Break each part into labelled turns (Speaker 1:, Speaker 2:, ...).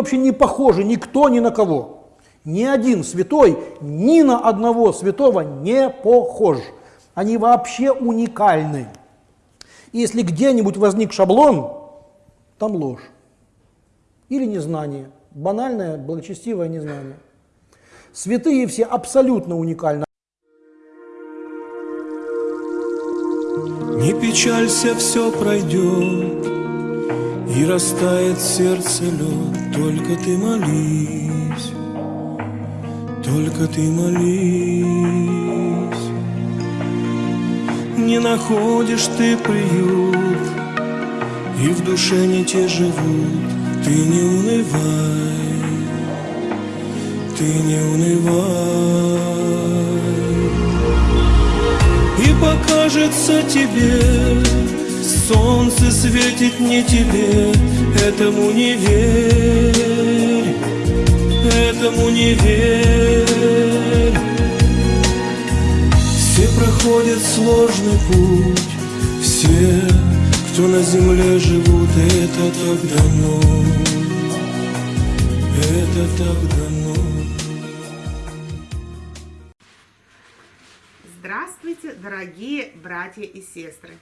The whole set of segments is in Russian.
Speaker 1: Вообще не похожи никто ни на кого. Ни один святой ни на одного святого не похож. Они вообще уникальны. И если где-нибудь возник шаблон, там ложь. Или незнание. Банальное, благочестивое незнание. Святые все абсолютно уникальны.
Speaker 2: Не печалься, все пройдет, И растает сердце лед, Только ты молись, только ты молись. Не находишь ты приют, И в душе не те живут, Ты не унывай, ты не унывай. И покажется тебе Солнце светит не тебе Этому не верь Этому не верь Все проходят сложный путь Все, кто на земле живут Это так дано Это так дано
Speaker 3: Здравствуйте, дорогие братья и сестры!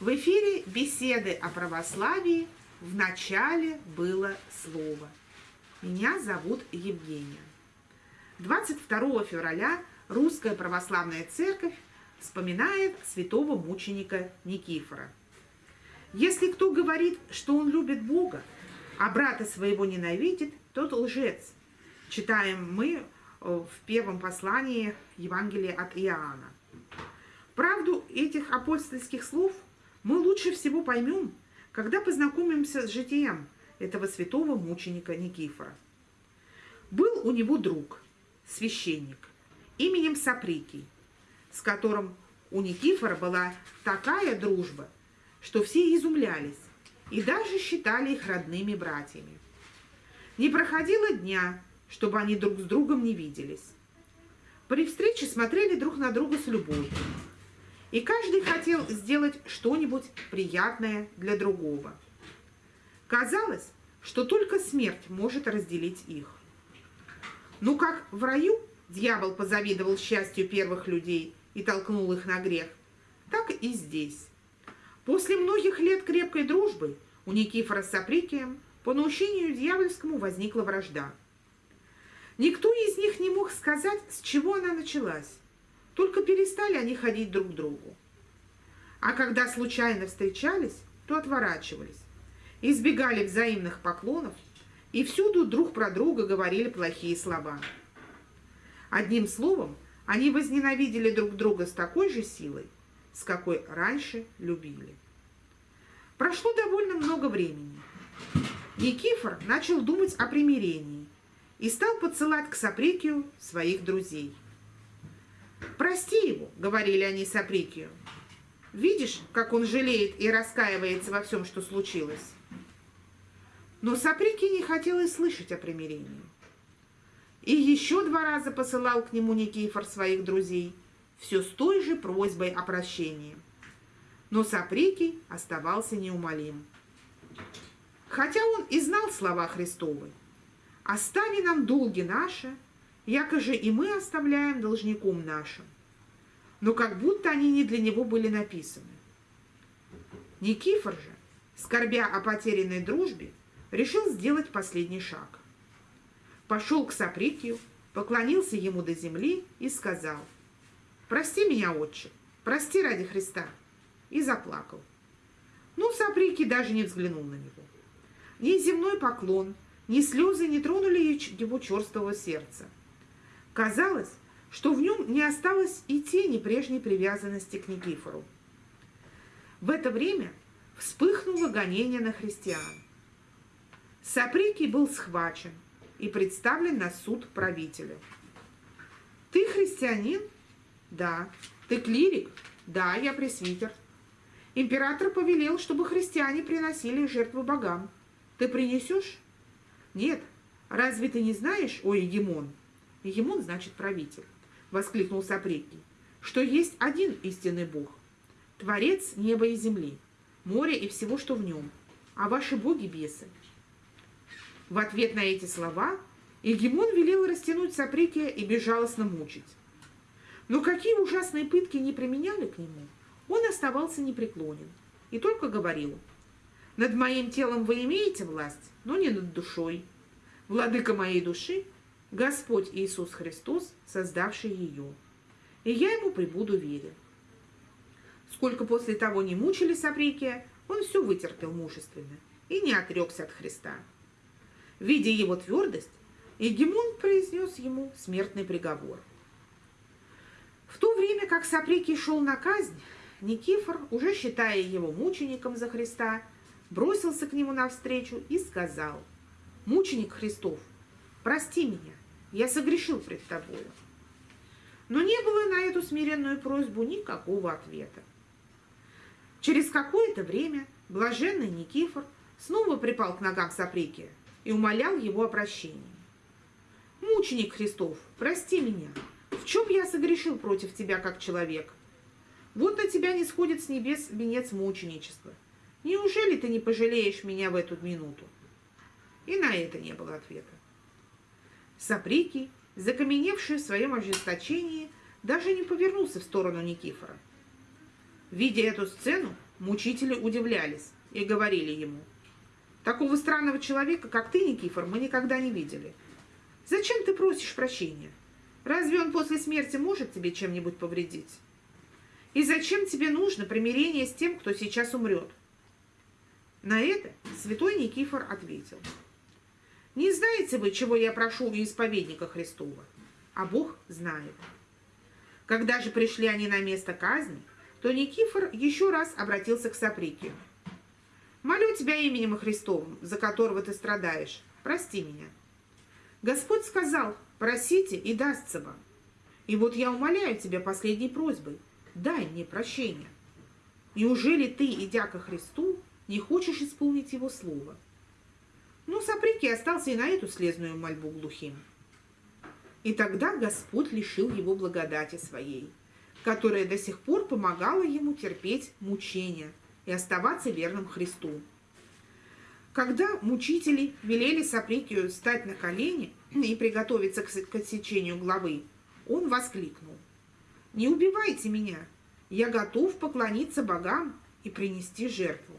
Speaker 3: В эфире беседы о православии в начале было слово. Меня зовут Евгения. 22 февраля Русская Православная Церковь вспоминает святого мученика Никифора. Если кто говорит, что он любит Бога, а брата своего ненавидит, тот лжец. Читаем мы в первом послании Евангелия от Иоанна. Правду этих апостольских слов мы лучше всего поймем, когда познакомимся с житием этого святого мученика Никифора. Был у него друг, священник, именем Саприкий, с которым у Никифора была такая дружба, что все изумлялись и даже считали их родными братьями. Не проходило дня, чтобы они друг с другом не виделись. При встрече смотрели друг на друга с любовью. И каждый хотел сделать что-нибудь приятное для другого. Казалось, что только смерть может разделить их. Ну как в раю дьявол позавидовал счастью первых людей и толкнул их на грех, так и здесь. После многих лет крепкой дружбы у Никифора с Априкием по наущению дьявольскому возникла вражда – Никто из них не мог сказать, с чего она началась. Только перестали они ходить друг к другу. А когда случайно встречались, то отворачивались, избегали взаимных поклонов и всюду друг про друга говорили плохие слова. Одним словом, они возненавидели друг друга с такой же силой, с какой раньше любили. Прошло довольно много времени. Никифор начал думать о примирении и стал подсылать к Саприкию своих друзей. «Прости его», — говорили они Саприкию. «Видишь, как он жалеет и раскаивается во всем, что случилось?» Но Саприкий не хотел и слышать о примирении. И еще два раза посылал к нему Никифор своих друзей, все с той же просьбой о прощении. Но Саприкий оставался неумолим. Хотя он и знал слова Христовы, Остави нам долги наши, якоже и мы оставляем должником нашим. Но как будто они не для него были написаны. Никифор же, скорбя о потерянной дружбе, решил сделать последний шаг. Пошел к Саприкию, поклонился ему до земли и сказал, «Прости меня, отче, прости ради Христа», и заплакал. Ну, Саприкий даже не взглянул на него. Ни земной поклон, ни слезы не тронули его черствого сердца. Казалось, что в нем не осталось и тени прежней привязанности к Никифору. В это время вспыхнуло гонение на христиан. Саприкий был схвачен и представлен на суд правителю. «Ты христианин?» «Да». «Ты клирик?» «Да, я пресвитер». Император повелел, чтобы христиане приносили жертву богам. Ты принесешь? Нет, разве ты не знаешь, о Егемон? Егемон значит правитель, воскликнул Сапрекий, что есть один истинный Бог, Творец неба и земли, моря и всего, что в нем, а ваши боги – бесы. В ответ на эти слова Егемон велел растянуть Саприкия и безжалостно мучить. Но какие ужасные пытки не применяли к нему, он оставался непреклонен и только говорил, «Над моим телом вы имеете власть, но не над душой. Владыка моей души – Господь Иисус Христос, создавший ее, и я ему прибуду верен». Сколько после того не мучили Саприкия, он все вытерпел мужественно и не отрекся от Христа. Видя его твердость, Егемон произнес ему смертный приговор. В то время как Саприкий шел на казнь, Никифор, уже считая его мучеником за Христа, бросился к нему навстречу и сказал, «Мученик Христов, прости меня, я согрешил пред тобою». Но не было на эту смиренную просьбу никакого ответа. Через какое-то время блаженный Никифор снова припал к ногам Саприкия и умолял его о прощении. «Мученик Христов, прости меня, в чем я согрешил против тебя как человек? Вот на тебя не сходит с небес венец мученичества. Неужели ты не пожалеешь меня в эту минуту? И на это не было ответа. Саприки, закаменевший в своем ожесточении, даже не повернулся в сторону Никифора. Видя эту сцену, мучители удивлялись и говорили ему, «Такого странного человека, как ты, Никифор, мы никогда не видели. Зачем ты просишь прощения? Разве он после смерти может тебе чем-нибудь повредить? И зачем тебе нужно примирение с тем, кто сейчас умрет? На это святой Никифор ответил. Не знаете вы, чего я прошу у исповедника Христова, а Бог знает. Когда же пришли они на место казни, то Никифор еще раз обратился к Саприкию. «Молю тебя именем Христовым, за которого ты страдаешь, прости меня». Господь сказал, Просите, и дастся вам. И вот я умоляю тебя последней просьбой, дай мне прощение. Неужели ты, идя ко Христу, не хочешь исполнить его слово? Ну, Саприки остался и на эту слезную мольбу глухим. И тогда Господь лишил его благодати своей, которая до сих пор помогала ему терпеть мучения и оставаться верным Христу. Когда мучители велели Саприкию встать на колени и приготовиться к отсечению главы, он воскликнул. «Не убивайте меня! Я готов поклониться богам и принести жертву».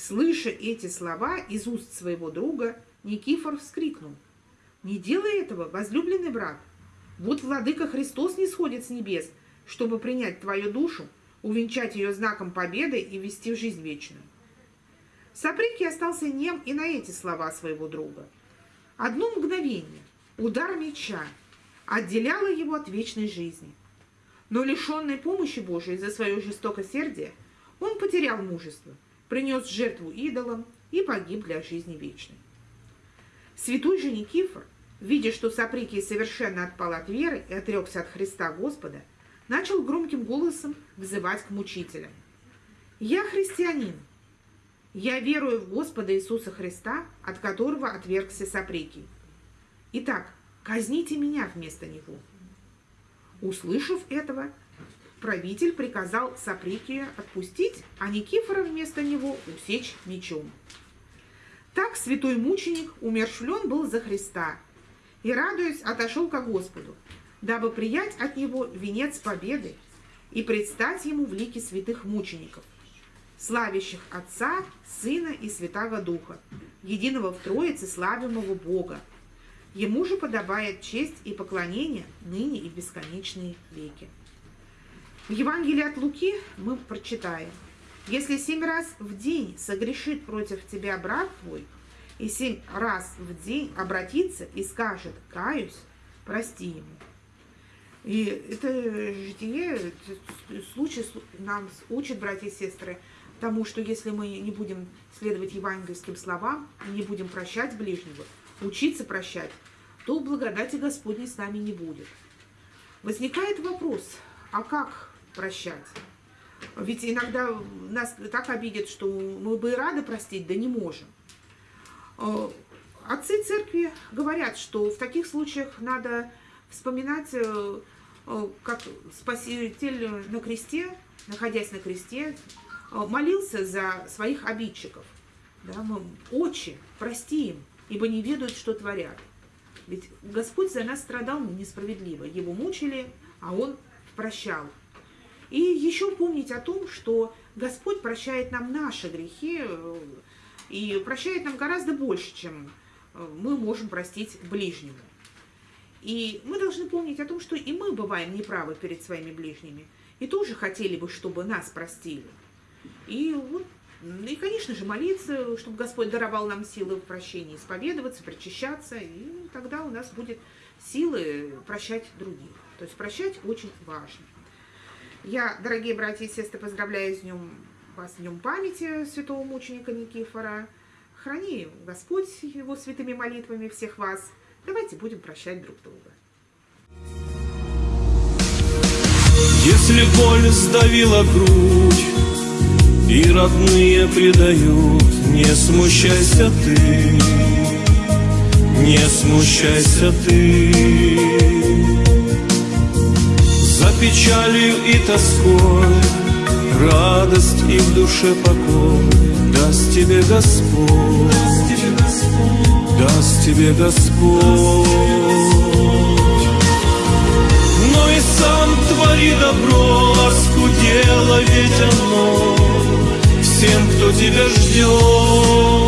Speaker 3: Слыша эти слова из уст своего друга, Никифор вскрикнул. «Не делай этого, возлюбленный брат! Вот владыка Христос не сходит с небес, чтобы принять твою душу, увенчать ее знаком победы и вести в жизнь вечную. Саприки остался нем и на эти слова своего друга. Одно мгновение, удар меча, отделяло его от вечной жизни. Но лишенный помощи Божией за свое жестокосердие, он потерял мужество, принес жертву идолам и погиб для жизни вечной. Святой же Никифор, видя, что Саприкий совершенно отпал от веры и отрекся от Христа Господа, начал громким голосом взывать к мучителям. «Я христианин, я верую в Господа Иисуса Христа, от которого отвергся сопрекий. Итак, казните меня вместо него. Услышав этого, правитель приказал Саприкия отпустить, а Никифора вместо него усечь мечом. Так святой мученик умершвлен был за Христа и, радуясь, отошел ко Господу, дабы приять от него венец победы и предстать ему в лике святых мучеников – славящих Отца, Сына и Святаго Духа, единого в Троице славимого Бога. Ему же подобает честь и поклонение ныне и бесконечные веки. В Евангелии от Луки мы прочитаем, «Если семь раз в день согрешит против тебя брат твой, и семь раз в день обратится и скажет «каюсь», прости ему». И это житие, случай нам учат, братья и сестры, тому, что если мы не будем следовать евангельским словам и не будем прощать ближнего, учиться прощать, то благодати Господней с нами не будет. Возникает вопрос, а как прощать? Ведь иногда нас так обидят, что мы бы и рады простить, да не можем. Э, отцы церкви говорят, что в таких случаях надо вспоминать, э, э, как Спаситель на кресте, находясь на кресте, молился за своих обидчиков. Да, отче, прости им, ибо не ведают, что творят. Ведь Господь за нас страдал несправедливо. Его мучили, а Он прощал. И еще помнить о том, что Господь прощает нам наши грехи э, и прощает нам гораздо больше, чем э, мы можем простить ближнему. И мы должны помнить о том, что и мы бываем неправы перед своими ближними, и тоже хотели бы, чтобы нас простили. И вот и, конечно же, молиться, чтобы Господь даровал нам силы в прощении, исповедоваться, причащаться, и тогда у нас будет силы прощать других. То есть прощать очень важно. Я, дорогие братья и сестры, поздравляю с днем, вас с днем памяти святого мученика Никифора. Храни Господь его святыми молитвами всех вас. Давайте будем прощать друг друга.
Speaker 2: Если боль сдавила грудь И родные предают Не смущайся ты Не смущайся ты печалью и тоской. Радость и в душе покой. Даст тебе Господь. Даст тебе Господь. Сам твори добро, оскудело ведь оно. Всем, кто тебя ждет